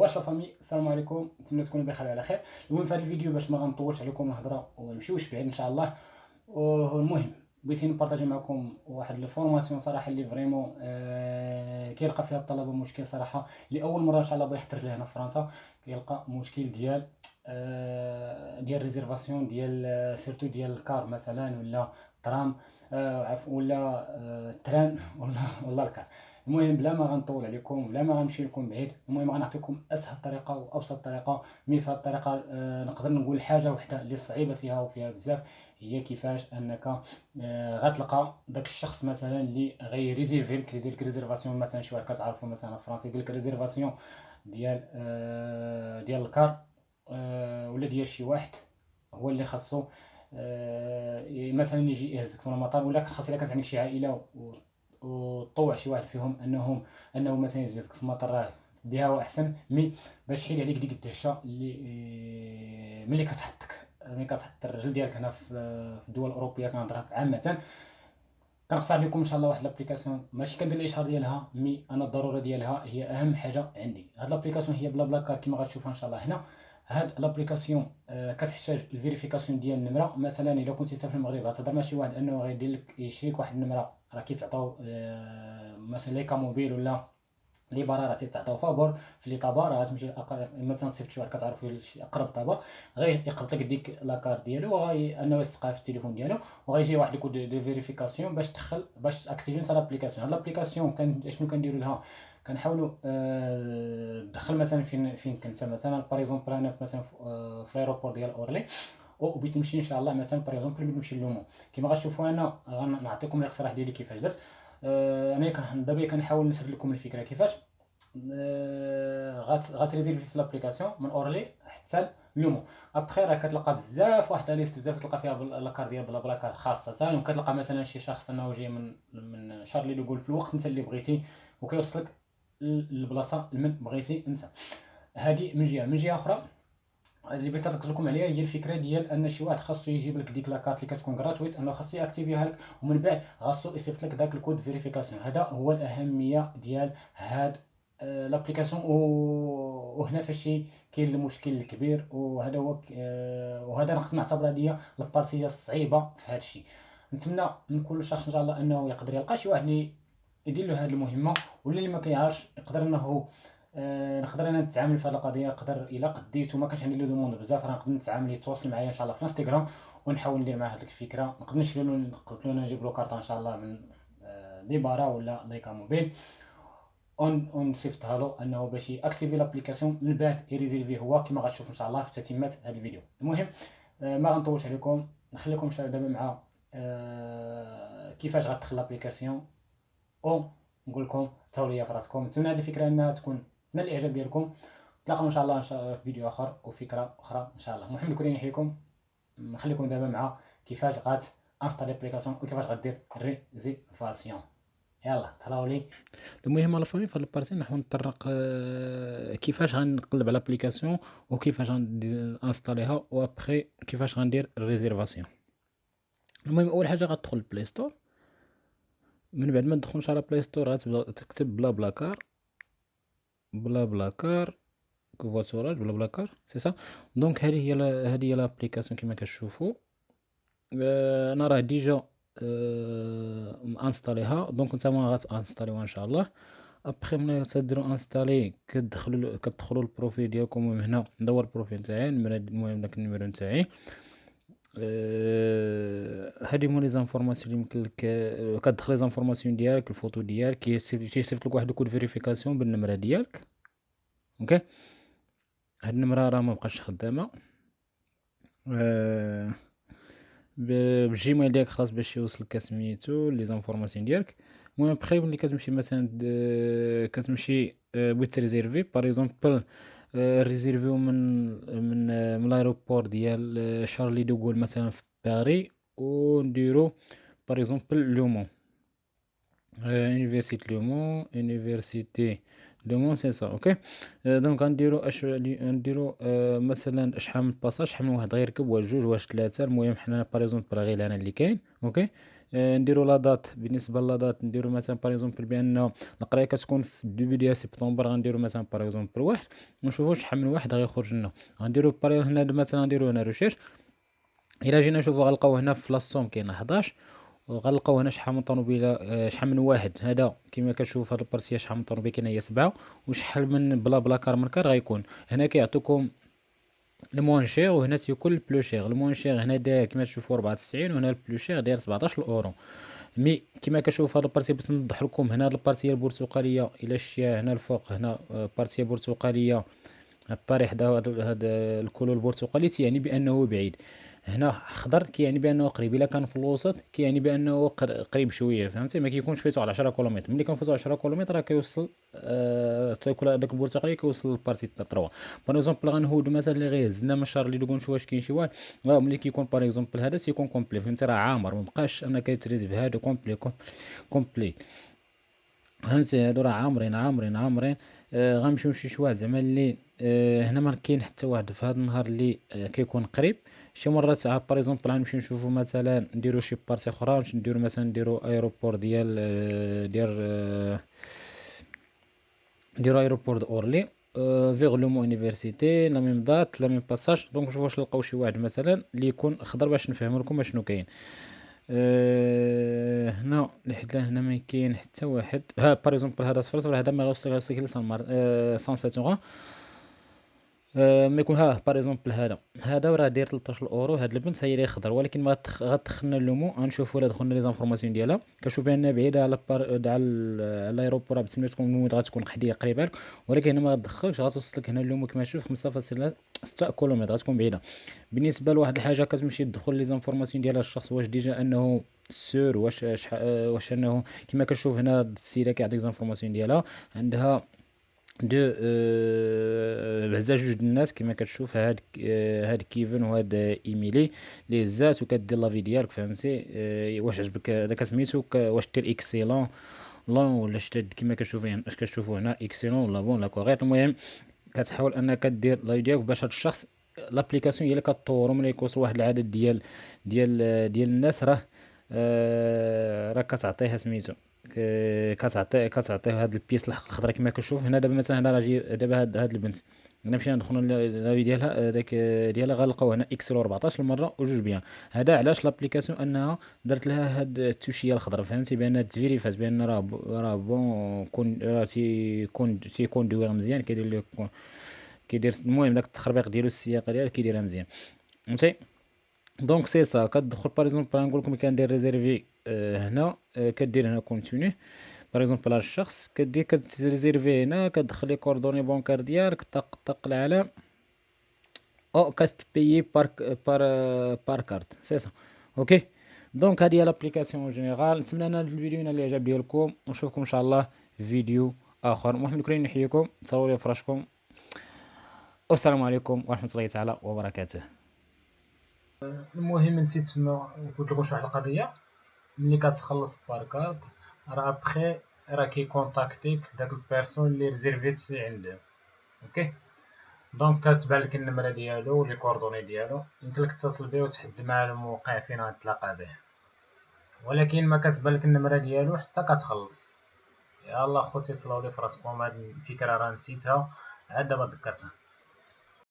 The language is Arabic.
واش la famille السلام عليكم. نتمنى تكونوا بخير على خير. المهم في هذا الفيديو باش ما غنطولش عليكم الهضره ونمشيوش بعيد إن شاء الله. والمهم بغيت ن partager معكم واحد l'information صراحة اللي vraiment آه كيلقى فيها الطلبة مشكل صراحة. لأول مرة إن شاء الله بغى يحضر لهنا في فرنسا. كيلقى مشكل ديال آه ديال réservation ديال surtout ديال ال car مثلا ولا tram آه ولا آه train ولا ولا ال car. المهم بلا ما غنطول عليكم بلا ما غنمشي لكم بعيد المهم غنعطيكم أسهل طريقة وابسط طريقة. mais في الطريقة آه نقدر نقول حاجة وحدة اللي صعيبة فيها وفيها بزاف هي كيفاش أنك آه غتلقى داك الشخص مثلا اللي غي réserver لك يدير لك réservation مثلا شي واحد كتعرفو مثلا فرنسي يدير لك réservation ديال آه ديال ال car آه ولا ديال شي واحد هو اللي خاصو آه مثلا يجي يهزك في المطار ولا خاص إلا كانت عندك شي عائلة وطوع شي واحد فيهم انهم أنه مثلا يزيدك في المطار راه بها أحسن mais باش تحيد عليك ديك الدهشة اللي آه، ملي كتحطك. ملي كتحط الرجل ديالك هنا في الدول الأوروبية كنهضر عامة. كنعطي لكم إن شاء الله واحد l'application ماشي كندير الاشهار ديالها mais أنا الضرورة ديالها هي أهم حاجة عندي. هاد l'application هي BlaBlaCar كما غتشوفها إن شاء الله هنا. هاد l'application آه كتحتاج ال vérification ديال النمرة. مثلا إلا كنتي في المغرب غتهضر مع شي واحد أنه غيدير لك يشريك واحد النمرة. راه كيتعطاو آه مثلا Lycamobile ولا Lebara راه تيتعطاو فابور في les tabacs راه تمشي مثلا صيفط شي واحد كتعرف أقرب tabac غير يقبط لك ديك la carte ديالو وغي أنه يسقها في التليفون ديالو وغيجي واحد ال code de vérification باش تدخل باش ت activer نتا l'application. هاد l'application كان شنو كنديروا لها؟ كنحاولوا آه دخل مثلا فين فين كنت مثلا par exemple أنا مثلا في ال aéroport ديال أورلي وبغيت نمشي إن شاء الله مثلا par exemple بغيت نمشي Le Mans كما غتشوفوا أنا غنعطيكم الاقتراح ديالي كيفاش درت. آه أنا دابا كنحاول نسرد لكم الفكرة. كيفاش؟ آه غت réserver في l'application من أورلي حتى Le Mans après راه كتلقى بزاف واحد liste بزاف تلقى فيها la car ديال BlaBlaCar خاصة. وكتلقى مثلا شي شخص أنه جاي من من شارلي لو في الوقت أنت اللي بغيتي وكيوصلك البلاصه لمن بغيتي أنت. هذه من جهة. من جهة أخرى اللي بغيت نركز لكم عليها هي الفكرة ديال أن شي واحد خاصو يجيب لك ديك la carte اللي كتكون gratuite أنه خاصو ي activer ها لك ومن بعد خاصو يصيفط لك داك ال code vérification هذا هو الأهمية ديال هاد آه، l'application وهنا فاش كاين المشكل الكبير وهذا هو آه، وهذا نقدر نعتبرها هي ال partie الصعيبة في هذا الشيء. نتمنى من كل شخص إن شاء الله أنه يقدر يلقى شي واحد اللي يدير له هذه المهمة واللي اللي ما كيعرفش يقدر إنه آه نقدر أنا نتعامل في هذه القضية؟ نقدر إلا قديت وما كانش عندي les demandes بزاف راه نقدر نتعامل يتواصل معايا إن شاء الله في انستغرام ونحاول ندير معاه هذيك الفكرة. نقدر نشري له نقدر له نجيب له كارطه إن شاء الله من آه Lebara ولا Lycamobile. اون اون صيفطها له أنه باش ي activer l'application من بعد ي réserver هو كما غتشوف إن شاء الله في تتمه هذا الفيديو. المهم آه ما غنطولش عليكم. نخليكم دابا مع كيفاش غتدخل l'application أو نقول لكم تهلاو في راسكم. نتمنى هذه الفكرة إنها تكون نال الإعجاب ديالكم. نتلاقاو إن شاء الله إن شاء الله في فيديو آخر وفكره أخرى إن شاء الله. محمد كريم يحييكم نخليكم دابا مع كيفاش غات installer application وكيفاش غدير réservation يلا تهلاو لي. المهم la famille في ال partie نحاول نطرق آه، كيفاش غنقلب على ال application وكيفاش غن installer ها و après كيفاش غندير ال réservation المهم أول حاجة غتدخل ال Play Store من بعد ما تدخلش على Play Store غتبدأ تكتب BlaBlaCar BlaBlaCar covoiturage BlaBlaCar c'est ça donc هذه هي هذه هي l'application كما كتشوفوا أنا راه déjà انستاليها donc نتوما غتانستاليوها ان شاء الله ابخي ملي تديروا انستالي كتدخلوا كتدخلوا ال profil ديالكم من هنا ندور ال profil تاعي المهم داك ال numéro نتاعي أه هادي هما les informations اللي يمكن لك كتدخل les informations ديالك الفوتو ديالك كيصيفط لك واحد ال code vérification بالنمرة ديالك. OK؟ هاد النمرة راه مبقاش خدامة. أه بال Gmail ديالك خلاص باش يوصلك كسميتو les informations ديالك. المهم بخي ملي كتمشي مثلا كتمشي بغيت تريزيرفي par exemple ريزيرفيو من من من l'aéroport ديال Charles de Gaulle مثلا في باري ونديرو par exemple Le Mans université Le Mans université Le Mans c'est ça OK donc غنديرو اش نديرو مثلا شحال من passager شحال من واحد غيركب واش جوج واش ثلاثة المهم حنا par exemple غير أنا اللي كاين OK آه، نديرو la date بالنسبة la date نديرو مثلا par exemple بأن القرايه كتكون في ال début ديال سبتمبر غنديرو مثلا par exemple واحد. ونشوفو شحال من واحد غيخرج لنا. غنديرو par هنا مثلا نديرو هنا recherche الا جينا نشوفو غنلقاو هنا في la somme كاين 11 وغنلقاو هنا شحال من طوموبيله آه، شحال من واحد. هذا كما كتشوف هاد ال partie شحال من طوموبيل كاينة هي سبعة وشحال من BlaBlaCar من car غيكون. هنا كيعطوكم الموان شير وهنا تيكون ال plus cher. ال moins cher هنا داير كما تشوفوا 94 وهنا ال plus cher داير 17 euro mais كما كتشوف هاد ال partie باش نوضح لكم هنا هاد ال partie البرتقالية إلى شتيها هنا الفوق هنا آه، partie برتقالية باري حدا هاد ال couleur البرتقالي تيعني بأنه بعيد. هنا خضر كيعني بأنه قريب. إلا كان في الوسط كيعني بأنه قريب شوية فهمتي؟ ما كيكونش فيتو على 10 كيلومتر. ملي كنفوتو 10 كيلومتر راه كيوصل آه تاكل هذاك البرتقالي كيوصل للبارتي 3 باغ اكزومبل غنهودو مثلا اللي غيهزنا من الشهر اللي دوكو نشوف واش كاين شي واحد. ملي كيكون باغ اكزومبل هذا تيكون كومبلي فهمتي؟ راه عامر. مبقاش انك تريز هذا كومبلي كومبلي فهمتي؟ هادو راه عامرين عامرين عامرين. آه غنمشيو شي شوية. زعما اللي آه هنا ما كاين حتى واحد. في هذا النهار اللي آه كيكون قريب شي مرات عاد par exemple غنمشيو نشوفو مثلا نديرو شي partie أخرى نديرو مثلا نديرو aéroport ديال ديال نديرو aéroport d'Orly vers Le Mans la même date la même passager donc نشوفو واش نلقاو شي واحد مثلا اللي يكون خضر باش نفهمو لكم أشنو كاين. أه هنا لحد هنا ما كاين حتى واحد ها par exemple هذا صفر هذا ما غيوصلك غيوصلك ل 107 آه، ما يكون ها باغ اكزومبل هذا. هذا راه داير 13 اورو هاد البنت هي اللي خضر ولكن ما غتدخلنا اللومو غنشوفوا الا دخلنا لي زانفورماسيون ديالها. كنشوف بأن بعيدة على بار على الأيروبور بتسمى تكون غتكون قحديه قريبة لك. ولكن هنا ما غتدخلش غتوصل لك هنا اللومو كما تشوف 5.6 كيلومتر غتكون بعيدة. بالنسبة لواحد الحاجة كتمشي تدخل لي زانفورماسيون ديال الشخص واش ديجا أنه سور واش واش أنه كما كنشوف هنا السيدة كيعطيك زانفورماسيون ديالها. عندها دو بعزا جوج الناس كما كتشوف هاد هاد كيفن وهاد إيميلي لي هزات وكدير لافي ديالك فهمتي؟ آه واش عجبك؟ داك سميتو واش دير إكسيلون لون ولا شتاد كما كتشوفوا اش كتشوفوا هنا إكسيلون ولا بون لا كوريت المهم كتحاول أنك دير لافي ديالك باش هاد الشخص لابليكاسيون هي اللي كطورو ملي يكوصل واحد العدد ديال ديال ديال الناس راه آه راه كتعطيها سميتو. كتعطي كتعطيه هاد البيس الخضراء كما كنشوف هنا دابا مثلا هنا راه دابا هاد, هاد البنت. هنا مشينا ندخلو لافي ديالها داك ديالها غنلقاو هنا اكسل 14 المرة وجوج بيان. هذا علاش لابليكاسيون أنها درت لها هاد التوشية الخضراء فهمتي؟ بأن تفيريفات بأن راه راه بون كون راه تيكون تيكون دوير مزيان كيدير لك كيدير المهم داك التخربيق ديالو السياقه ديالو كيديرها مزيان. فهمتي؟ دونك سي سا كتدخل باغ اكزومبل نقول لكم كندير ريزيرفي آه، هنا آه، كدير هنا كونتيني par exemple هاد الشخص كدير كتريزيرفي هنا كتدخل les coordonnées bancaires ديالك طق طق العلام أو كتبيي par par par carte c'est ça OK donc هادي هي l'application générale نتمنى أن الفيديو ينال الاعجاب ديالكم ونشوفكم إن شاء الله في فيديو آخر. محمد كريم نحييكم تهلاو لي فراسكم والسلام عليكم ورحمة الله تعالى وبركاته. المهم نسيت ما قلت لكم واحد القضية. ملي كتخلص par carte راه بخي راه كيكونتاكتيك داك ال personne اللي ريزيرفيت عنده OK donc كتبان لك النمره ديالو les coordonnées ديالو يمكن لك تتصل به وتحدد مع الموقع فين غتلاقى به ولكن ما كتبان لك النمره ديالو حتى كتخلص يلا خوتي تهلاو لي فراسكم هاد الفكرة راه نسيتها عاد دابا ذكرتها